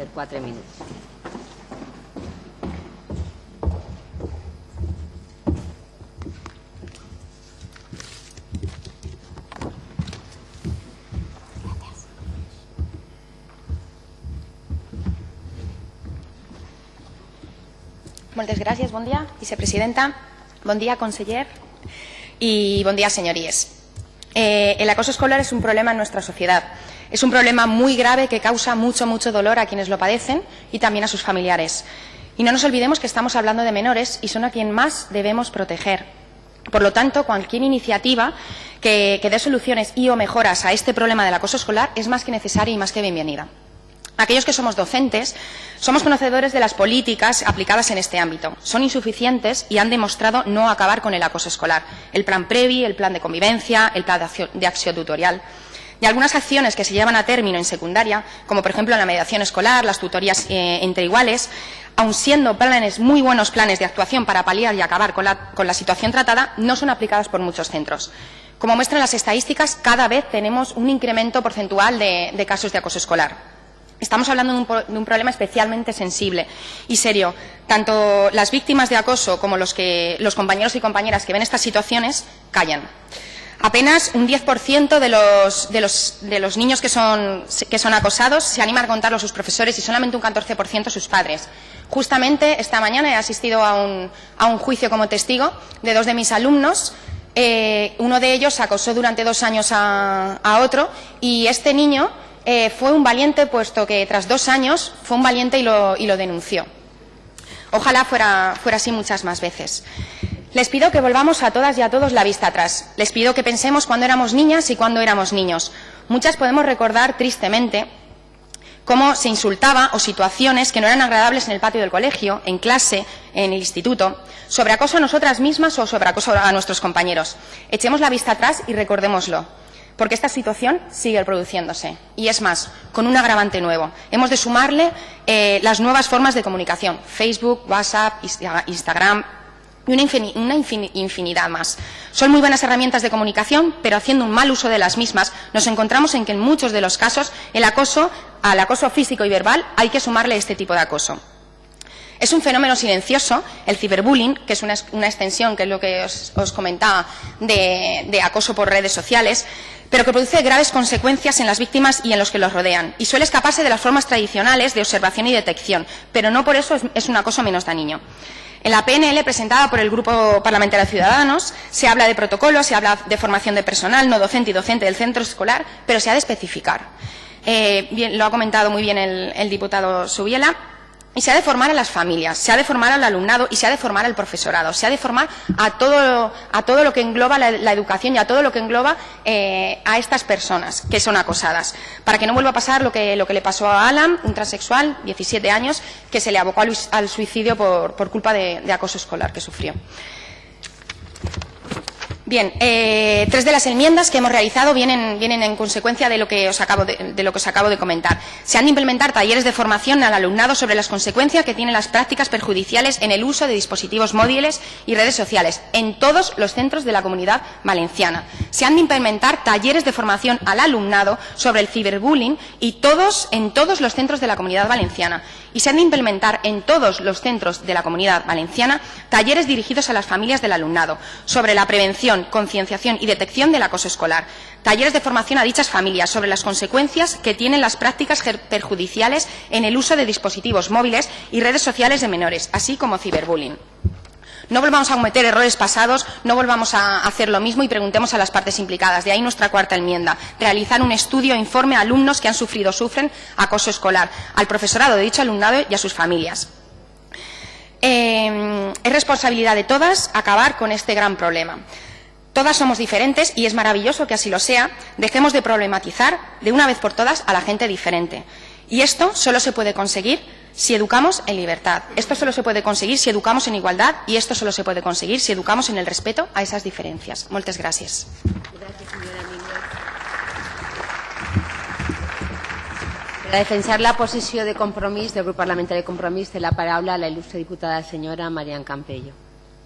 Per quatre minuts. Moltes dia, vicepresidenta, bon dia, conseller y bon día, señorías. Eh, el acoso escolar es un problema en nuestra sociedad. Es un problema muy grave que causa mucho, mucho dolor a quienes lo padecen y también a sus familiares. Y no nos olvidemos que estamos hablando de menores y son a quien más debemos proteger. Por lo tanto, cualquier iniciativa que, que dé soluciones y o mejoras a este problema del acoso escolar es más que necesaria y más que bienvenida. Aquellos que somos docentes somos conocedores de las políticas aplicadas en este ámbito. Son insuficientes y han demostrado no acabar con el acoso escolar. El plan PREVI, el plan de convivencia, el plan de acción tutorial. Y algunas acciones que se llevan a término en secundaria, como por ejemplo la mediación escolar, las tutorías eh, entre iguales, aun siendo planes, muy buenos planes de actuación para paliar y acabar con la, situación tratada, no son aplicadas por muchos centros. Como muestran las estadísticas, cada vez tenemos un incremento porcentual de, casos de acoso escolar. Estamos hablando de un, problema especialmente sensible y serio. Tanto las víctimas de acoso como los, los compañeros y compañeras que ven estas situaciones callan. Apenas un 10% de los, de, los, niños que son, acosados se animan a contarlo a sus profesores y solamente un 14% a sus padres. Justamente esta mañana he asistido a un, juicio como testigo de dos de mis alumnos eh, uno de ellos acosó durante dos años a, otro y este niño eh, fue un valiente, puesto que tras dos años fue un valiente y lo, denunció. Ojalá fuera así muchas más veces. Les pido que volvamos a todas y a todos la vista atrás. Les pido que pensemos cuando éramos niñas y cuando éramos niños. Muchas podemos recordar tristemente cómo se insultaba o situaciones que no eran agradables en el patio del colegio, en clase, en el instituto, sobre acoso a nosotras mismas o sobre acoso a nuestros compañeros. Echemos la vista atrás y recordémoslo porque esta situación sigue produciéndose. Y es más, con un agravante nuevo. Hemos de sumarle eh, las nuevas formas de comunicación, Facebook, WhatsApp, Instagram y una, infin una infinidad más. Son muy buenas herramientas de comunicación, pero haciendo un mal uso de las mismas, nos encontramos en que en muchos de los casos el acoso, al acoso físico y verbal hay que sumarle este tipo de acoso. Es un fenómeno silencioso, el ciberbullying, que es una, extensión, que es lo que os, comentaba, de, acoso por redes sociales, pero que produce graves consecuencias en las víctimas y en los que los rodean, y suele escaparse de las formas tradicionales de observación y detección, pero no por eso es, un acoso menos dañino. En la PNL presentada por el Grupo Parlamentario de Ciudadanos se habla de protocolos, se habla de formación de personal no docente y docente del centro escolar, pero se ha de especificar. Eh, lo ha comentado muy bien el, el diputado Subiela. Y se ha de formar a las familias, se ha de formar al alumnado y se ha de formar al profesorado, se ha de formar a todo, a todo lo que engloba la, educación y a todo lo que engloba eh, a estas personas que son acosadas, para que no vuelva a pasar lo que, lo que le pasó a Alan, un transexual, 17 años, que se le abocó al, suicidio por, por culpa de acoso escolar que sufrió. Bien, eh, tres de las enmiendas que hemos realizado vienen, en consecuencia de lo, que os acabo de, de lo que os acabo de comentar. Se han de implementar talleres de formación al alumnado sobre las consecuencias que tienen las prácticas perjudiciales en el uso de dispositivos móviles y redes sociales en todos los centros de la comunidad valenciana. Se han de implementar talleres de formación al alumnado sobre el ciberbullying y todos, en todos los centros de la comunidad valenciana. Y se han de implementar en todos los centros de la comunidad valenciana talleres dirigidos a las familias del alumnado sobre la prevención concienciación y detección del acoso escolar. Talleres de formación a dichas familias sobre las consecuencias que tienen las prácticas perjudiciales en el uso de dispositivos móviles y redes sociales de menores, así como ciberbullying. No volvamos a cometer errores pasados, no volvamos a hacer lo mismo y preguntemos a las partes implicadas. De ahí nuestra cuarta enmienda. Realizar un estudio e informe a alumnos que han sufrido o sufren acoso escolar, al profesorado de dicho alumnado y a sus familias. Eh, es responsabilidad de todas acabar con este gran problema. Todas somos diferentes y es maravilloso que así lo sea. Dejemos de problematizar de una vez por todas a la gente diferente. Y esto solo se puede conseguir si educamos en libertad. Esto solo se puede conseguir si educamos en igualdad y esto solo se puede conseguir si educamos en el respeto a esas diferencias. Muchas gracias. Per defensar la posició de compromís del grup parlamentari de compromís té la paraula la il·lustre diputada senyora Marian Campello.